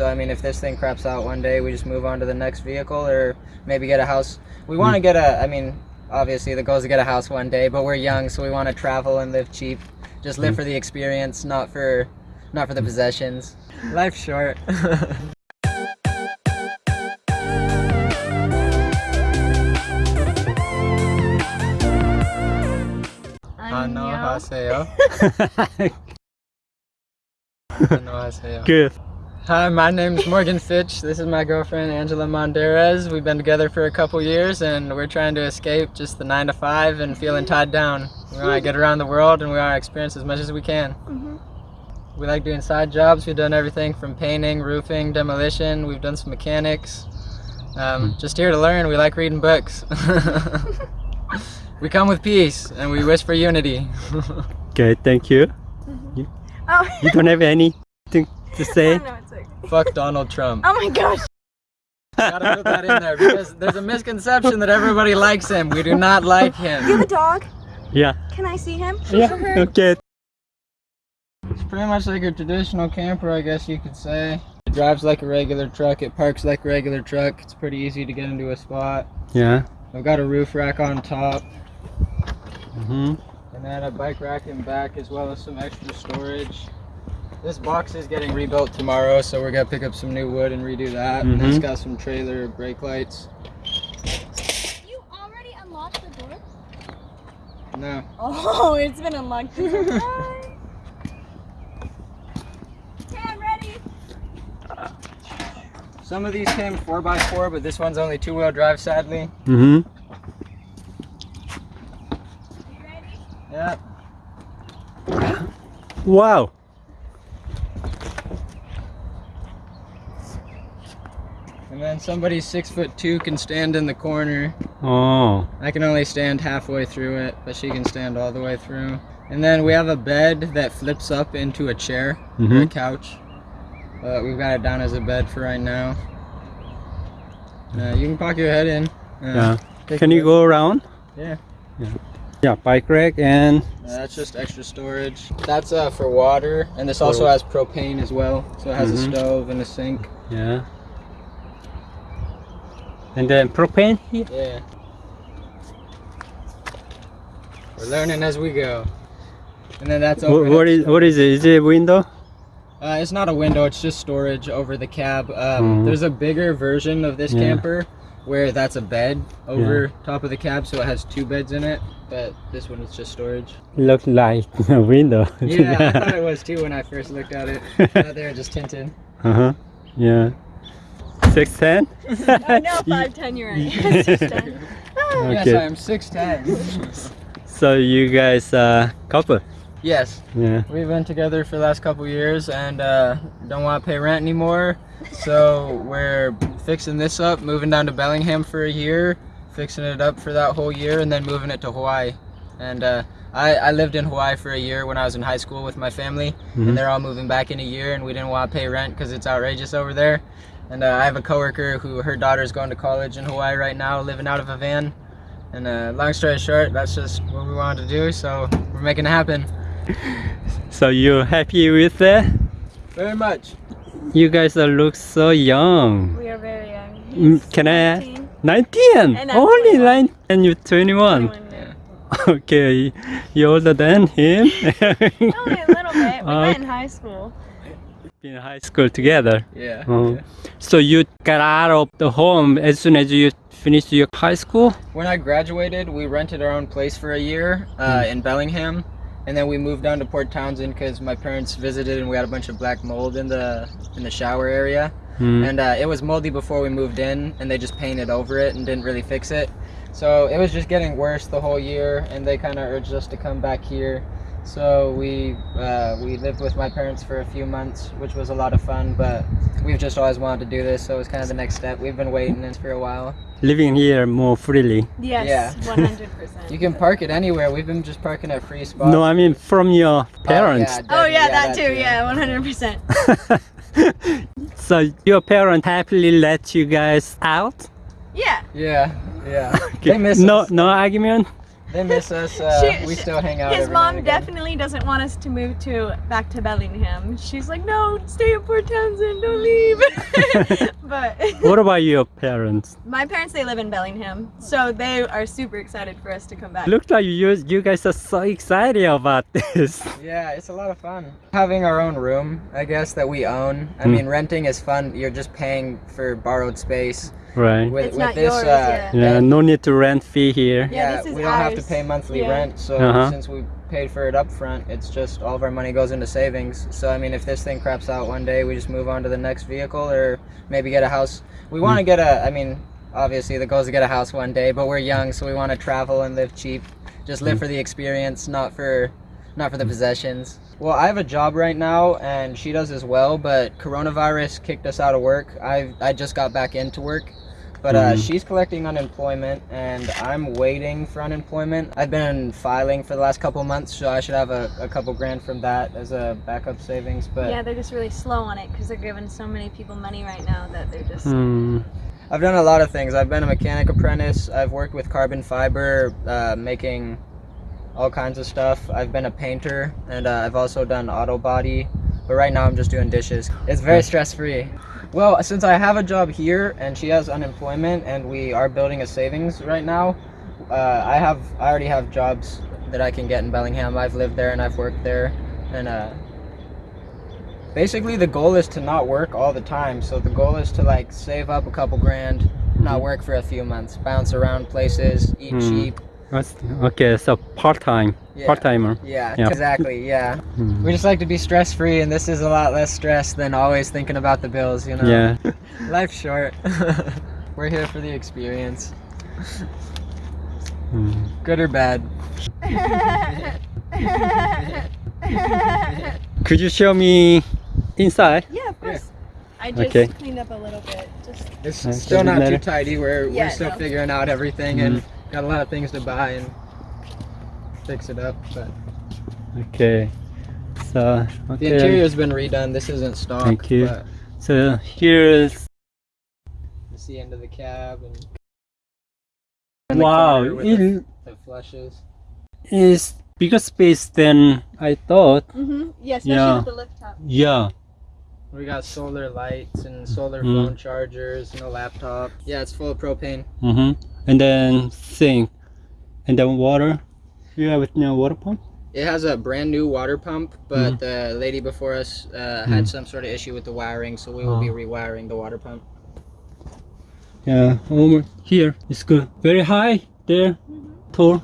So I mean, if this thing craps out one day, we just move on to the next vehicle, or maybe get a house. We want to get a. I mean, obviously the goal is to get a house one day, but we're young, so we want to travel and live cheap. Just live for the experience, not for, not for the possessions. Life's short. 안녕하세요. 안녕하세요. Good. Hi, my name is Morgan Fitch. This is my girlfriend Angela Monderes. We've been together for a couple years and we're trying to escape just the 9 to 5 and feeling tied down. We want to get around the world and we want to experience as much as we can. Mm-hmm. We like doing side jobs. We've done everything from painting, roofing, demolition. We've done some mechanics. Um, mm-hmm. just here to learn. We like reading books. we come with peace and we wish for unity. Okay, thank you. Mm-hmm. You, Oh, you don't have anything to say? no, it's okay. Fuck Donald Trump. Oh my gosh. Gotta put that in there because there's a misconception that everybody likes him. We do not like him. You have a dog? Yeah. Can I see him? Yeah. Okay. It's pretty much like a traditional camper, I guess you could say. It drives like a regular truck. It parks like a regular truck. It's pretty easy to get into a spot. Yeah. I've got a roof rack on top hmm and then a bike rack in back as well as some extra storage. This box is getting rebuilt tomorrow, so we're gonna pick up some new wood and redo that. And it's Mhm. got some trailer brake lights. You already unlocked the door? No. Oh, it's been unlocked this. Okay, I'm ready. Some of these came 4x4, but this one's only two-wheel drive, sadly. Mm-hmm. You ready? Yeah. Wow. And then somebody six foot two can stand in the corner. Oh. I can only stand halfway through it, but she can stand all the way through. And then we have a bed that flips up into a chair or a Mhm. couch. But we've got it down as a bed for right now. Uh, you can pop your head in. Uh, Yeah. Can you go around? Yeah. Yeah, bike rack and Uh, that's just extra storage. That's uh, for water, and this also has propane as well. So it has Mhm. a stove and a sink. yeah. And then propane here. Yeah. We're learning as we go. And then that's over. what is what is it? Is it a window? Uh, it's not a window. It's just storage over the cab. Um, Mhm. There's a bigger version of this Yeah. camper where that's a bed over top of the cab, so it has two beds in it. But this one is just storage. Looks like a window. Yeah, I thought it was too when I first looked at it. Now they're just tinted. uh huh. Yeah. Six ten. No, 5'10", you're right. Six ten. Yes, Okay. I am six ten. So you guys uh couple? yes, Yeah. we've been together for the last couple years and uh, don't want to pay rent anymore. So we're fixing this up, moving down to Bellingham for a year, fixing it up for that whole year, and then moving it to Hawaii. And uh, I, I lived in Hawaii for a year when I was in high school with my family, Mhm. and they're all moving back in a year, and we didn't want to pay rent because it's outrageous over there. And uh, I have a coworker who her daughter's going to college in Hawaii right now, living out of a van. And uh, long story short, that's just what we wanted to do, so we're making it happen. So you're happy with that? Very much. You guys are look so young. We are very young. Mm, He's can I- 19, 19. And I'm Only 21. 9 and you're 21. 21, yeah. Okay, you're older than him. Only a little bit. We Uh, met in high school. In high school together. Yeah. Oh. yeah. So you got out of the home as soon as you finished your high school? When I graduated, we rented our own place for a year uh, in Bellingham, and then we moved down to Port Townsend because my parents visited, and we had a bunch of black mold in the in the shower area, Hmm. and uh, it was moldy before we moved in, and they just painted over it and didn't really fix it. So it was just getting worse the whole year, and they kind of urged us to come back here. So we uh, we lived with my parents for a few months, which was a lot of fun. But we've just always wanted to do this, so it was kind of the next step. We've been waiting this for a while. Living here more freely. Yes, Yeah. 100%. You can park it anywhere. We've been just parking at free spots. No, I mean from your Oh, parents. yeah, Oh that- yeah, that too. Yeah, 100%. so your parents happily let you guys out? Yeah. Yeah, yeah. Okay. They miss no, us. no argument. They miss us. Uh, She- we she- still hang out. His mom definitely doesn't want us to move to back to Bellingham. She's like, no, stay in Port Townsend, don't leave. but What about your parents? my parents, they live in Bellingham, so they are super excited for us to come back. Looks like you you guys are so excited about this. Yeah, it's a lot of fun. Having our own room, I guess, that we own. I Mm. mean, renting is fun. You're just paying for borrowed space. Right. With, It's with not this, yours, uh, yeah. Yeah, no need to rent fee here. Yeah, yeah, this is we don't have to pay monthly Yeah. rent. So Uh-huh. since we paid for it up front, it's just all of our money goes into savings. So I mean, if this thing craps out one day, we just move on to the next vehicle or maybe get a house. We want to get a. I mean, obviously the goal is to get a house one day, but we're young, so we want to travel and live cheap. Just live for the experience, not for, not for the possessions. Well, I have a job right now, and she does as well. But coronavirus kicked us out of work. I I just got back into work. But uh, Mhm. she's collecting unemployment, and I'm waiting for unemployment. I've been filing for the last couple months, so I should have a, a couple grand from that as a backup savings. But Yeah, they're just really slow on it because they're giving so many people money right now that they're just. Hmm. I've done a lot of things. I've been a mechanic apprentice. I've worked with carbon fiber, uh, making all kinds of stuff. I've been a painter, and uh, I've also done auto body. But right now, I'm just doing dishes. It's very stress free. Well, since I have a job here and she has unemployment, and we are building a savings right now, uh, I have I already have jobs that I can get in Bellingham. I've lived there and I've worked there, and uh, basically the goal is to not work all the time. So the goal is to like save up a couple grand, not work for a few months, bounce around places, eat Hmm. cheap. That's- Okay, so part time, Yeah. part timer. Yeah, Yeah. exactly. Yeah. Hmm. We just like to be stress free, and this is a lot less stress than always thinking about the bills, you know? Yeah. Life's short. We're here for the experience, Hmm. good or bad. Could you show me inside? yeah, of course. I just Okay. cleaned up a little bit. Just It's still not too tidy. We're, Yeah, we're still no. figuring out everything and got a lot of things to buy and fix it up. But Okay. So the interior's been redone. This isn't stock. Thank you. But So here's it's the end of the cab and. in wow. corner with the, It the flushes. is bigger space than I thought. mm-hmm. yeah, especially Yeah. with the lift. Yeah. We got solar lights and solar Mm. phone chargers and a laptop. Yeah, it's full of propane. Mm-hmm. And then sink, and then water. You have no water pump. It has a brand new water pump, but mm-hmm. the lady before us uh, had mm-hmm. some sort of issue with the wiring, so we will be Oh. rewiring the water pump. Yeah, over here it's good. Very high there, mm-hmm. tall.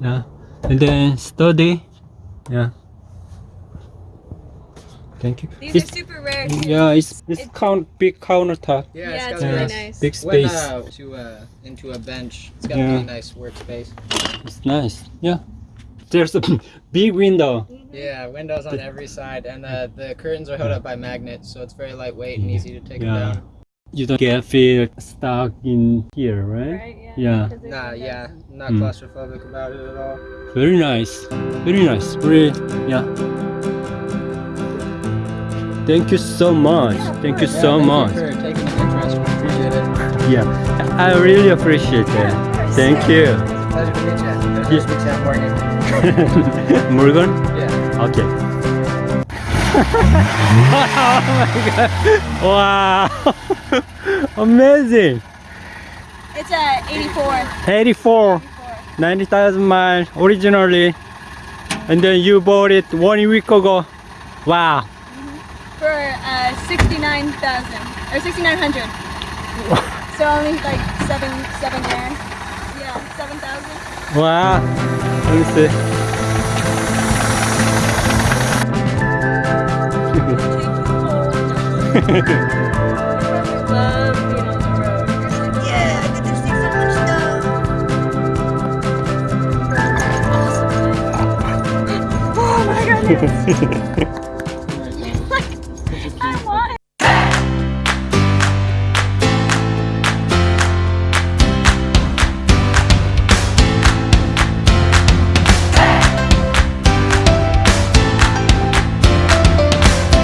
Yeah, and then sturdy. Yeah. Thank you. These It's- are super rare. yeah, it's it's count big countertop. Yeah, Yeah, got it's really nice- nice. Big Went space. uh, to uh, into a bench. It's got Yeah. a really nice workspace. It's nice. Yeah. There's a big window. Yeah, windows on every side, and uh, the curtains are held up by magnets, so it's very lightweight and easy to take Yeah. them down. You don't get feel stuck in here, right? Right? Yeah. Yeah. Nah, yeah, not Mm. claustrophobic about it at all. Very nice. Very nice. Very yeah. Thank you so much. Thank you Yeah, so thank much. You for taking an interest. We appreciate it. Yeah, I really appreciate that. Thank you. Pleasure to meet you. Pleasure to meet you, I'm Morgan. Morgan? Yeah. Okay. oh my god. Wow. Amazing. It's a 84. 84. 90,000 miles originally. And then you bought it one week ago. Wow. For uh, 69,000 or 6,900. so only like seven, seven grand. Yeah, 7,000. Wow. Let me see. Love being on the road. Yeah, I get to see so much stuff. Oh my goodness.